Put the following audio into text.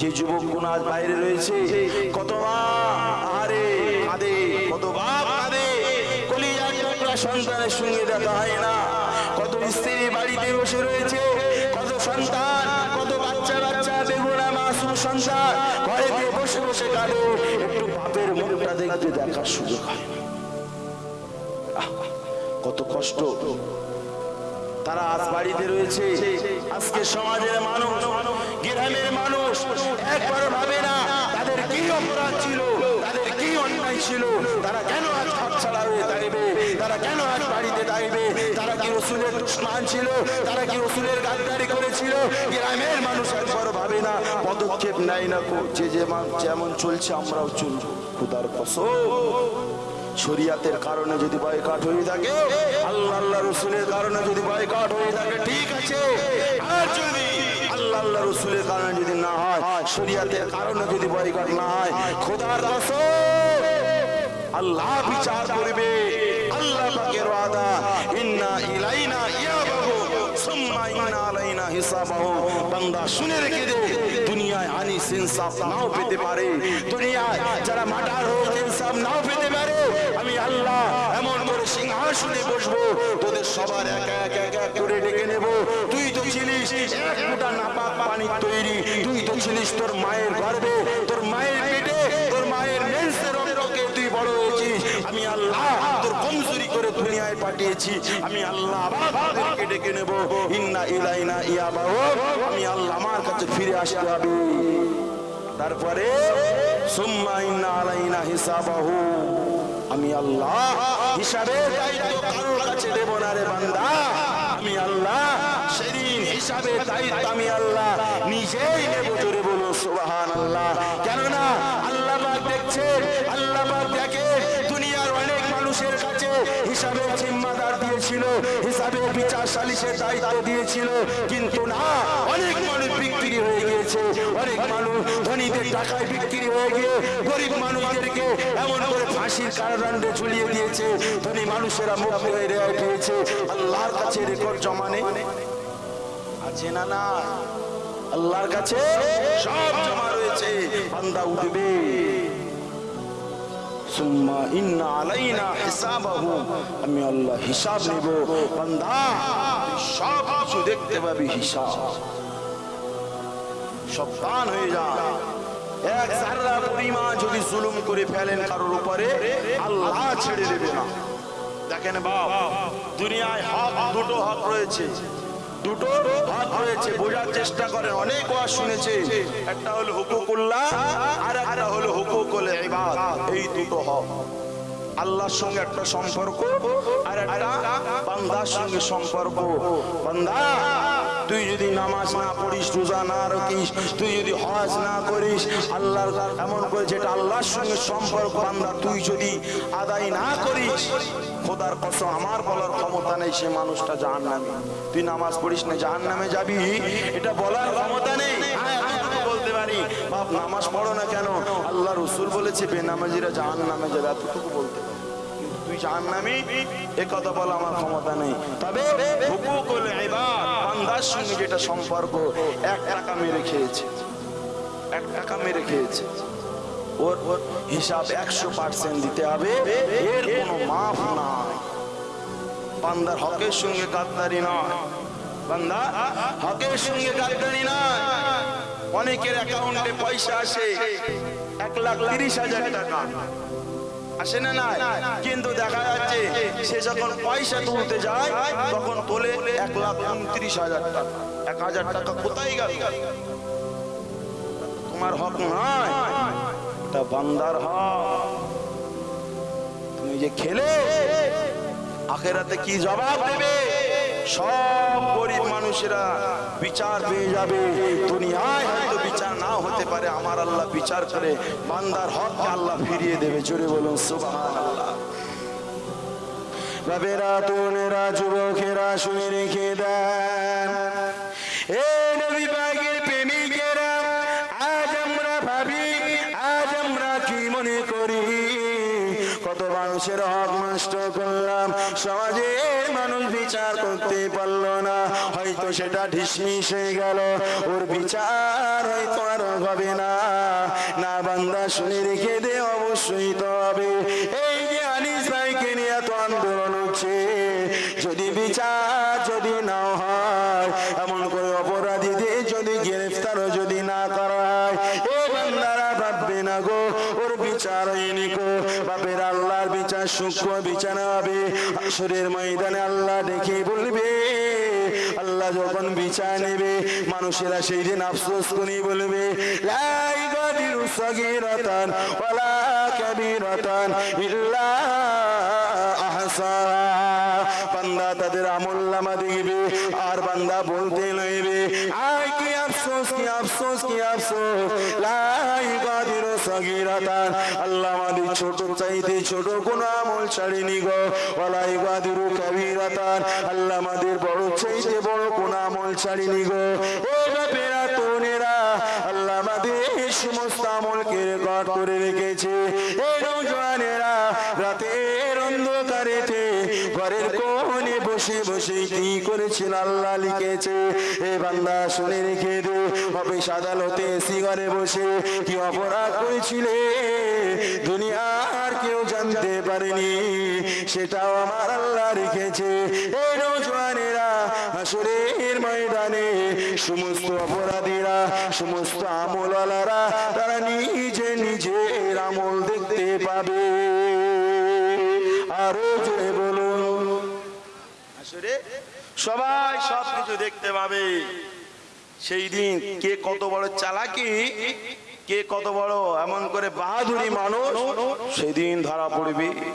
যে যুবক কোন আজ বাইরে রয়েছে কত মা কাঁদে কত বাপ কাঁদে, কলিজার সন্তানের সঙ্গে দেখা হয় না। কত স্ত্রী বাড়িতে বসে রয়েছে, কত সন্তান, কত বাচ্চা বাচ্চা বেগুনা মাসুম সন্তান ঘরেতে বসে বসে কাঁদে। একটু বাপের মুখটা দেখতে দেখার সুযোগ হয়। কত কষ্ট। তারা আজ বাড়িতে রয়েছে। আজকে সমাজের মানুষ, গ্রামের মানুষ, একবার ভাবে না, তাদের কি অপরাধ ছিল, তাদের কি অন্যায় ছিল, তারা কেন আজ হাত ছাড়া হয়ে থাকবে তারা কেন আজ বাড়িতে থাকবে তারা কি রসুলের দুশ্মান ছিল, তারা কি রসুলের গাদ্দারি করেছিল? গ্রামের মানুষ একবার ভাবে না, পদক্ষেপ নেয় না যে যেমন যেমন চলছে আমরাও চলবো, খুদার কসম। শরিয়াতের কারণে যদি বয়কাট হয়ে থাকে, আল্লাহ আল্লাহ রসুলের কারণে যদি বয়কাট হয়ে থাকে, ঠিক আছে। আল্লাহ রসুলের কারণে যদি না হয়, শরিয়াতের কারণে যদি না হয়, খোদার কসম, আল্লাহ বিচার করবে। আল্লাহ পাকের ওয়াদা, ইন্না ইলাইনা সুম্মা ইন্না আলাইনা হিসাবাহু। বান্দা শুনে রেখে দে, দুনিয়ায় আনিস ইনসাফ নাও পেতে পারে। দুনিয়ায় যারা মাটার হোক, ইনসাফ নাও পেতে পারে। আল্লাহ, এমন করে সিংহাসনে বসবো, তোদের সবার একা একা একা করে ডেকে নেব। তুই তো ছিলিস এক নাপাক পানির তৈরি, তুই তো ছিলিস তোর মায়ের গর্ভে তোর মায়ের পেটে, তোর মায়ের মেন্সের রক্তকে তুই বড় হয়েছিস। আমি আল্লাহ তোর কমজোরি করে দুনিয়ায় পাঠিয়েছি। আমি আল্লাহ আবার ডেকে নেব। ইন্না ইলাইনা ইয়াবাহ আমি আল্লাহ আমার কাছে ফিরে আসতে হবে। তারপরে, সুম্মা ইন্না আলাইনা হিসাবাহু। আমি আল্লাহ হিসাবে দেব না রে বান্দা। আমি আল্লাহ সেদিন হিসাবে দায়িত্ব আমি আল্লাহ নিজেই নেব জোরে বলো আল্লাহ কেননা আল্লাহ আল্লাহ দেখে দুনিয়ার অনেক মানুষের কাছে হিসাবে জিম্মাদার দিয়েছিল, হিসাবে বিচার সালিশের দায়িত্ব দিয়েছিল, কিন্তু না, অনেক মানুষ বিক্রি হয়ে গিয়েছে। অনেক মানুষ ধনীদের টাকায় বিক্রি হয়ে গিয়ে গরিব মানুষদেরকে এমন করে ফাঁসির ঝুলিয়ে দিয়েছে। ধনী মানুষেরা হয়ে পেয়েছে। আল্লাহর কাছে রেকর্ড জমা আছে না না? আল্লাহর কাছে সব জমা রয়েছে। বান্দা উঠবে। আমি আল্লাহ হিসাব নেব। বান্দা সব কিছু দেখতে পাবি হিসাব। সাবধান হয়ে যা এক জাররা পরিমাণ যদি জুলুম করে ফেলেন কারোর উপরে, আল্লাহ ছেড়ে দেবে না। দেখেন বাপ, দুনিয়ায় হক দুটো হক রয়েছে। দুটো হক রয়েছে, বোঝার চেষ্টা করেন, অনেক ওয়াজ শুনেছে। একটা হলো হুকুকুল্লাহ আর একটা হলো হুকুকুল ইবাদ। এই দুটো হক আল্লাহর সঙ্গে একটা সম্পর্ক আর একটা বান্দার সঙ্গে সম্পর্ক। বান্দা তুই যদি নামাজ না পড়িস, রোজা না রাখিস, তুই যদি হজ না করিস, আল্লাহর এমন করে যেটা আল্লাহর সঙ্গে সম্পর্ক, বান্দা, তুই যদি আদায় না করিস, খোদার কসম, আমার বলার ক্ষমতা নেই, সে মানুষটা জাহান নামে তুই নামাজ পড়িস না জাহান নামে যাবি? এটা বলার ক্ষমতা নেই। বলতে পারি। বাপ, নামাজ পড়ো না কেন? আল্লাহ রসুল বলেছে, বেনামাজিরা জাহান নামে যাবে, এতটুকু বলতে নামি এ কথা বলা আমার ক্ষমতা নেই। তবে বান্দার সঙ্গে যেটা সম্পর্ক, এক টাকা মেরে খেয়েছে। এক টাকা মেরে খেয়েছে। ওর ওর হিসাব একশো পার্সেন্ট দিতে হবে বান্দার হকের সঙ্গে গাদ্দারি নয়। বান্দা, হকের সঙ্গে গাদ্দারি নয়। অনেকের অ্যাকাউন্টে পয়সা আসে, এক লাখ তিরিশ হাজার টাকা। আসে না না কিন্তু দেখা যাচ্ছে সে যখন পয়সা তুলতে যায়, তখন তোলে এক লাখ উনত্রিশ হাজার টাকা। এক হাজার টাকা কোথায় গেল? তোমার হক নয় বান্দার হক। তুমি যে খেলে, আখেরাতে কি জবাব দেবে? সব গরিব মানুষেরা বিচার পেয়ে যাবে দুনিয়ায়। পারে আমার আল্লাহ বিচার করে, বান্দার হককে আল্লাহ ফিরিয়ে দেবে। জোরে বলুন তরুণেরা যুবকেরা, শুনে রেখে দেন। আমরা কি মনে করি? কত মানুষের হক নষ্ট করলাম মানুষ বিচার করতে পারল না। হয়তো সেটা ঢিসমিস হয়ে গেল। ওর বিচার হয়তো আর হবে না। না বান্দা শুনে রেখে দে, অবশ্যই তো হবে। এই যে আনিস ভাইকে নিয়ে এত আন্দোলন হচ্ছে, যদি বিচার যদি না হয় সূক্ষ্ম বিচার হবে। আসরের ময়দানে আল্লাহ দেখে বলবে, আল্লাহ যখন বিচার নেবে, মানুষেরা সেই দিন আফসোস করে বলবে, লাই গাদিরু সগীরাতান, ওয়ালা কাবীরাতান বান্দা তাদের আমল নামা দেখবে, আর বান্দা বলতে লইবে, আয় কি আফসোস কি আফসোস কি আফসোস? গাদিরু সগীরাতান আল্লাহ আমাদের ছোট চাইতে ছোট কোন আমল ছাড়িনি গো। ওয়ালাই গাদিরু কাবীরাতান। আল্লাহ আমাদের বড় চাইতে বড় কোন আমল ছাড়িনি গো। ও বাপেরা তোনেরা আল্লাহ আমাদের সমস্ত আমলকে রেকর্ড করে রেখেছে। করেছিল আল্লাহ লিখেছে। এ বান্দা শুনে রেখে দে, অফিস আদালতে এসি ঘরে বসে কি অপরাধ করেছিলে? দুনিয়ার কেউ জানতে পারেনি, সেটাও আমার আল্লাহ রেখেছে। এই নৌজওয়ানেরা হাসুরের ময়দানে, সমস্ত অপরাধীরা, সমস্ত আমলালারা তারা নিজে নিজের আমল দেখতে পাবে। আরও জোরে বলুন। আসলে সবাই সব কিছু দেখতে পাবে। সেই দিন কে কত বড় চালাকি, কে কত বড় এমন করে বাহাদুরি মানুষ সেদিন ধরা পড়বে।